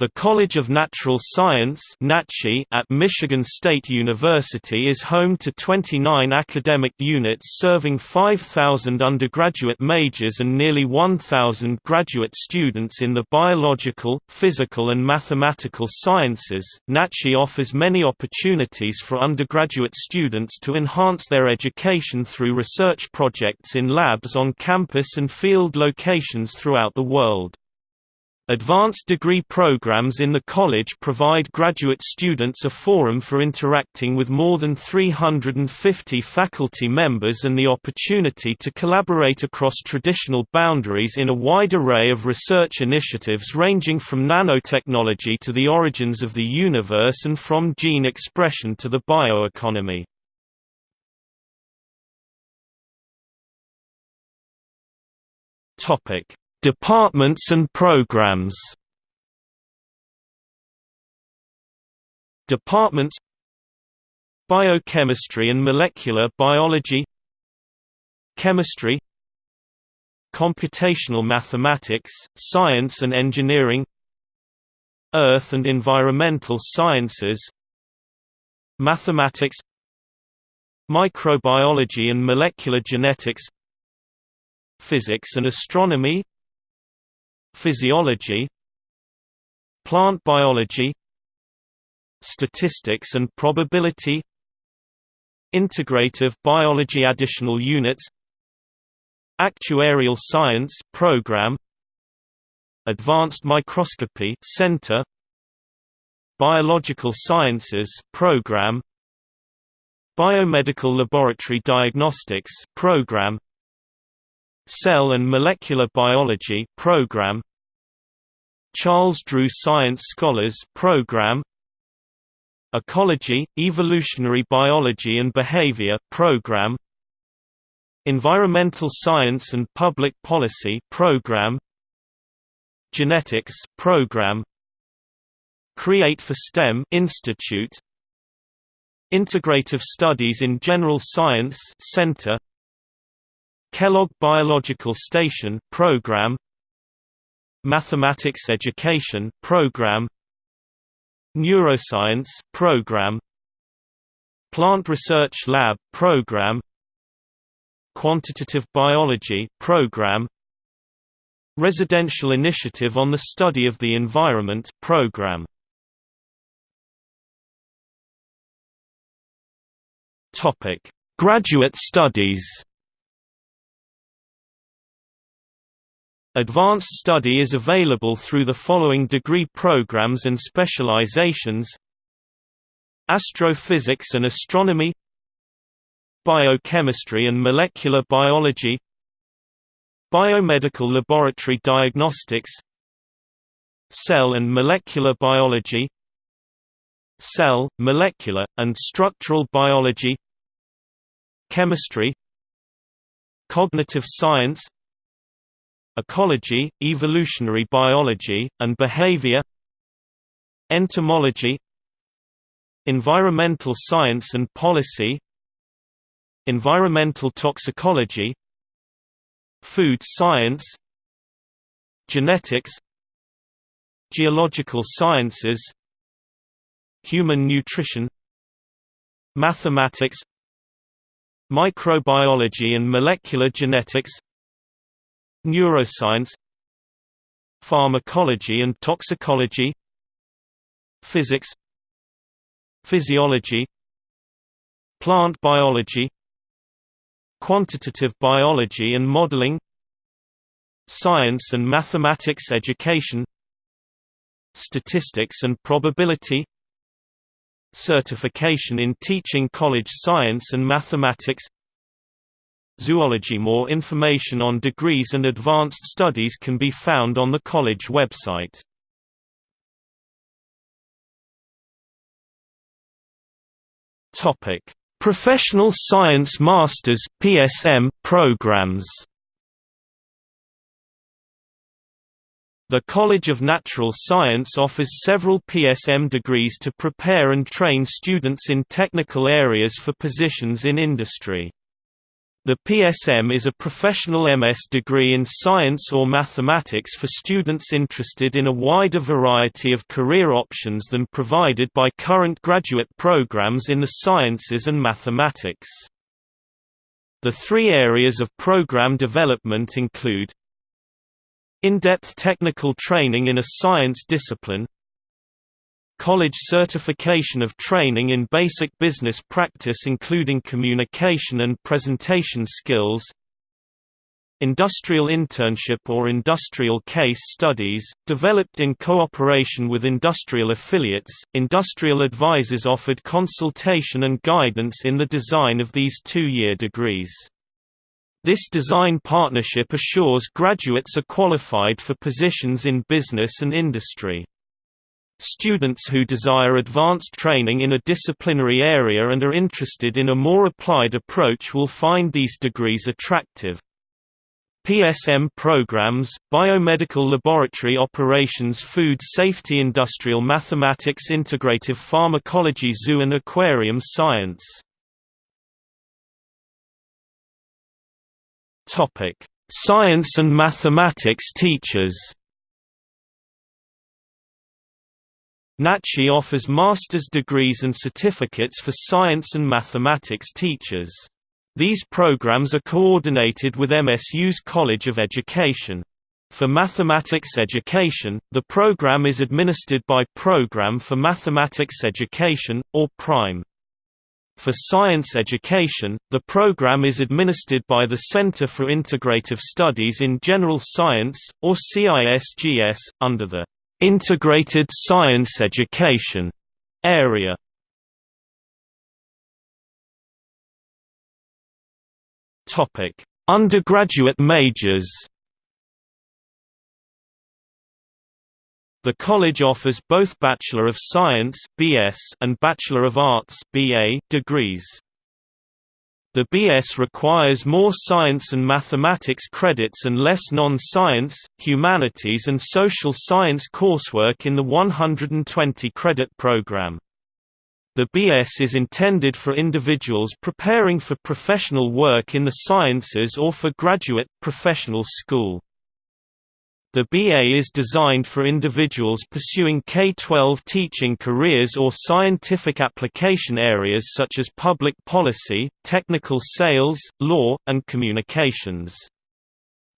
The College of Natural Science at Michigan State University is home to 29 academic units serving 5,000 undergraduate majors and nearly 1,000 graduate students in the biological, physical and mathematical sciences. NatSci offers many opportunities for undergraduate students to enhance their education through research projects in labs on campus and field locations throughout the world. Advanced degree programs in the college provide graduate students a forum for interacting with more than 350 faculty members and the opportunity to collaborate across traditional boundaries in a wide array of research initiatives ranging from nanotechnology to the origins of the universe and from gene expression to the bioeconomy. Departments and programs. Departments. Biochemistry and molecular biology. Chemistry. Computational mathematics, science and engineering. Earth and environmental sciences. Mathematics. Microbiology and molecular genetics. Physics and astronomy Physiology Plant biology Statistics and probability Integrative biology additional units Actuarial science program Advanced microscopy center Biological sciences program Biomedical laboratory diagnostics program Cell and Molecular Biology program. Charles Drew Science Scholars program. Ecology, Evolutionary Biology and Behavior program. Environmental Science and Public Policy program. Genetics program. Create for STEM Institute. Integrative Studies in General Science Center Kellogg Biological Station program Mathematics Education program Neuroscience program Plant Research Lab program Quantitative Biology program Residential Initiative on the Study of the Environment program. Topic Graduate Studies Advanced study is available through the following degree programs and specializations Astrophysics and Astronomy Biochemistry and Molecular Biology Biomedical Laboratory Diagnostics Cell and Molecular Biology Cell, Molecular, and Structural Biology Chemistry Cognitive Science ecology, evolutionary biology, and behavior entomology environmental science and policy environmental toxicology food science genetics geological sciences human nutrition mathematics microbiology and molecular genetics neuroscience pharmacology and toxicology physics physiology plant biology quantitative biology and modeling science and mathematics education statistics and probability certification in teaching college science and mathematics Zoology More information on degrees and advanced studies can be found on the college website. Topic: Professional Science Masters (PSM) programs. The College of Natural Science offers several PSM degrees to prepare and train students in technical areas for positions in industry. The PSM is a professional MS degree in science or mathematics for students interested in a wider variety of career options than provided by current graduate programs in the sciences and mathematics. The three areas of program development include in-depth technical training in a science discipline College certification of training in basic business practice including communication and presentation skills Industrial internship or industrial case studies, developed in cooperation with industrial affiliates, industrial advisors offered consultation and guidance in the design of these two-year degrees. This design partnership assures graduates are qualified for positions in business and industry. Students who desire advanced training in a disciplinary area and are interested in a more applied approach will find these degrees attractive. PSM programs, Biomedical Laboratory Operations Food Safety Industrial Mathematics Integrative Pharmacology Zoo and Aquarium Science Science and mathematics teachers NatSci offers master's degrees and certificates for science and mathematics teachers. These programs are coordinated with MSU's College of Education. For mathematics education, the program is administered by Program for Mathematics Education, or PRIME. For science education, the program is administered by the Center for Integrative Studies in General Science, or CISGS, under the Integrated Science Education area. Topic: Undergraduate majors. The college offers both Bachelor of Science (BS) and Bachelor of Arts (BA) degrees. The BS requires more science and mathematics credits and less non-science, humanities and social science coursework in the 120-credit program. The BS is intended for individuals preparing for professional work in the sciences or for graduate, professional school. The BA is designed for individuals pursuing K-12 teaching careers or scientific application areas such as public policy, technical sales, law, and communications.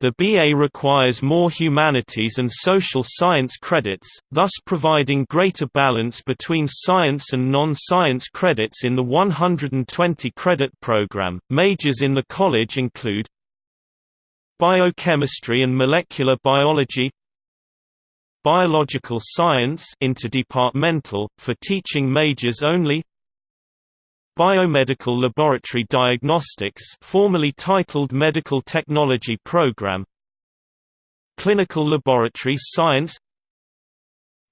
The BA requires more humanities and social science credits, thus providing greater balance between science and non-science credits in the 120 credit program. Majors in the college include Biochemistry and molecular biology Biological science interdepartmental, for teaching majors only Biomedical Laboratory Diagnostics formerly titled Medical Technology Program Clinical Laboratory Science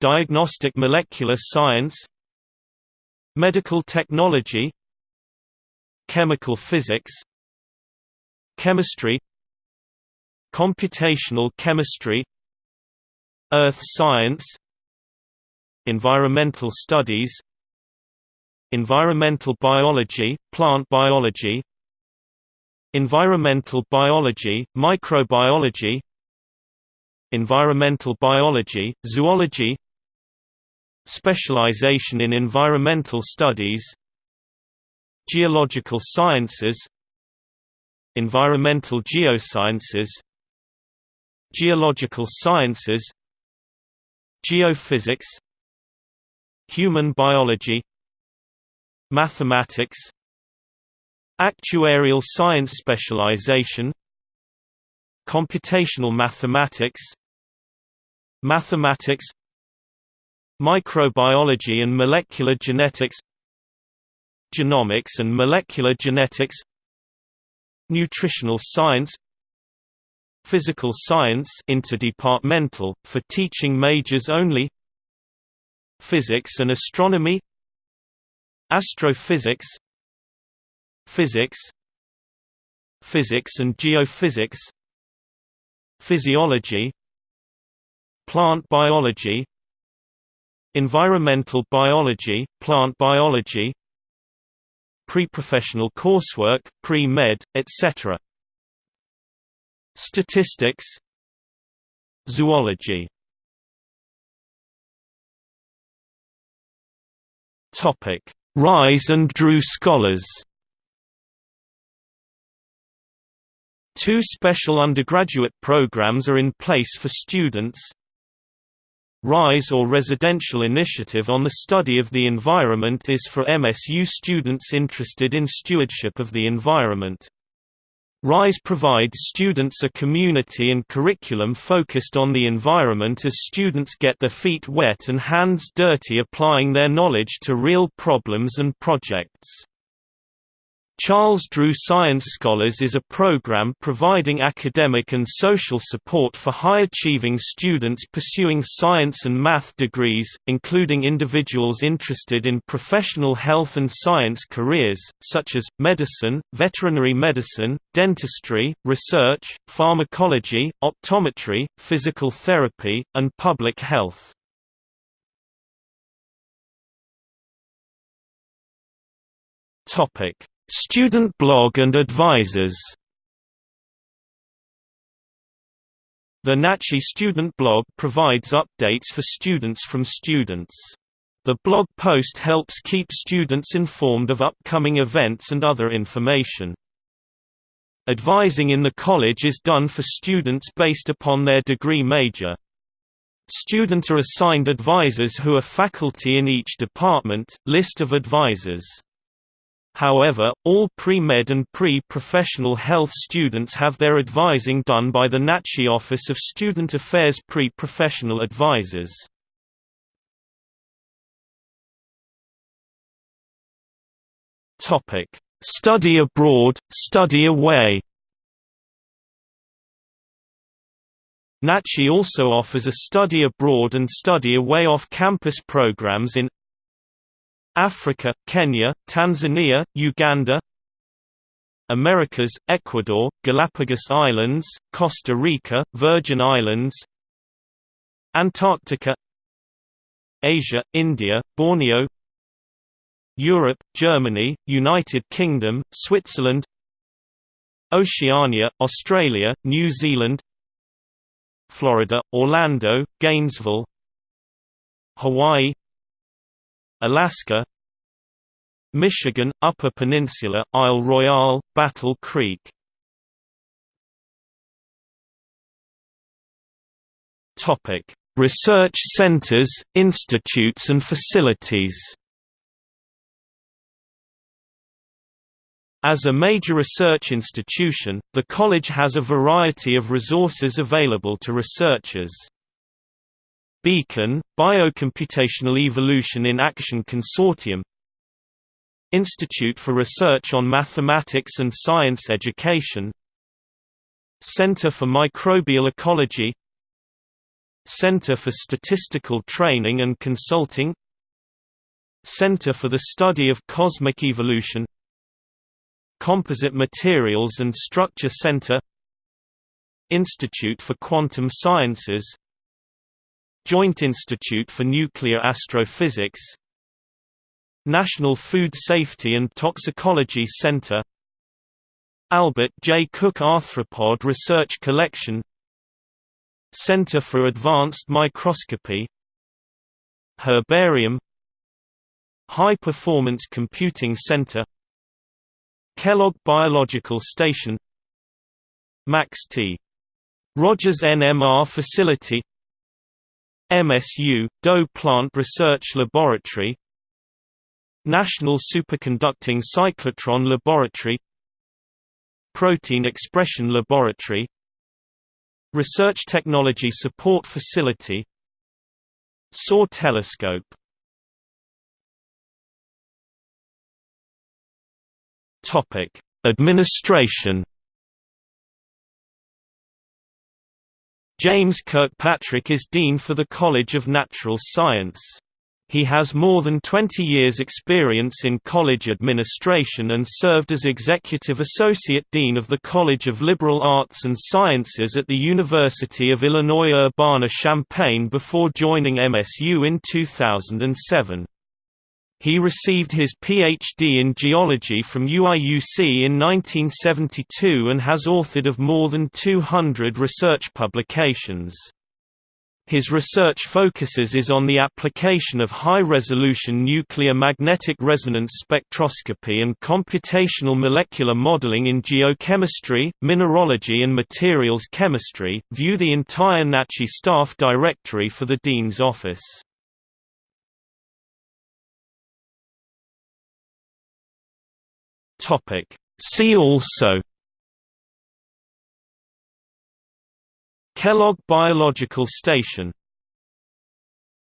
Diagnostic Molecular Science Medical Technology Chemical Physics Chemistry Computational chemistry Earth science Environmental studies Environmental biology, plant biology Environmental biology, microbiology Environmental biology, zoology Specialization in environmental studies Geological sciences Environmental geosciences Geological sciences Geophysics Human biology Mathematics Actuarial science specialization Computational mathematics Mathematics Microbiology and molecular genetics Genomics and molecular genetics Nutritional science Physical Science interdepartmental, for teaching majors only Physics and Astronomy Astrophysics Physics Physics and Geophysics Physiology Plant biology Environmental biology, plant biology pre-professional coursework, pre-med, etc. Statistics Zoology Topic: Rise and Drew scholars. Two special undergraduate programs are in place for students. RISE or Residential Initiative on the Study of the Environment is for MSU students interested in stewardship of the environment. RISE provides students a community and curriculum focused on the environment as students get their feet wet and hands dirty applying their knowledge to real problems and projects. Charles Drew Science Scholars is a program providing academic and social support for high-achieving students pursuing science and math degrees, including individuals interested in professional health and science careers, such as, medicine, veterinary medicine, dentistry, research, pharmacology, optometry, physical therapy, and public health. Topic Student blog and advisors The NatSci student blog provides updates for students from students. The blog post helps keep students informed of upcoming events and other information. Advising in the college is done for students based upon their degree major. Students are assigned advisors who are faculty in each department. List of advisors However, all pre-med and pre-professional health students have their advising done by the NatSci Office of Student Affairs Pre-Professional Advisors. Study abroad, study away NatSci also offers a study abroad and study away off-campus programs in Africa, Kenya, Tanzania, Uganda Americas, Ecuador, Galapagos Islands, Costa Rica, Virgin Islands Antarctica Asia, India, Borneo Europe, Germany, United Kingdom, Switzerland Oceania, Australia, New Zealand Florida, Orlando, Gainesville Hawaii Alaska Michigan, Upper Peninsula, Isle Royale, Battle Creek Research centers, institutes and facilities As a major research institution, the college has a variety of resources available to researchers. Beacon, Biocomputational Evolution in Action Consortium Institute for Research on Mathematics and Science Education Center for Microbial Ecology Center for Statistical Training and Consulting Center for the Study of Cosmic Evolution Composite Materials and Structure Center Institute for Quantum Sciences Joint Institute for Nuclear Astrophysics National Food Safety and Toxicology Center Albert J. Cook Arthropod Research Collection Center for Advanced Microscopy Herbarium High Performance Computing Center Kellogg Biological Station Max T. Rogers NMR Facility MSU, Doe Plant Research Laboratory National Superconducting Cyclotron Laboratory Protein Expression Laboratory Research Technology Support Facility SOAR Telescope Administration James Kirkpatrick is Dean for the College of Natural Science. He has more than 20 years' experience in college administration and served as Executive Associate Dean of the College of Liberal Arts and Sciences at the University of Illinois Urbana-Champaign before joining MSU in 2007. He received his Ph.D. in geology from UIUC in 1972 and has authored of more than 200 research publications. His research focuses is on the application of high-resolution nuclear magnetic resonance spectroscopy and computational molecular modeling in geochemistry, mineralogy and materials chemistry. View the entire NatSci staff directory for the Dean's Office. Topic. See also Kellogg Biological Station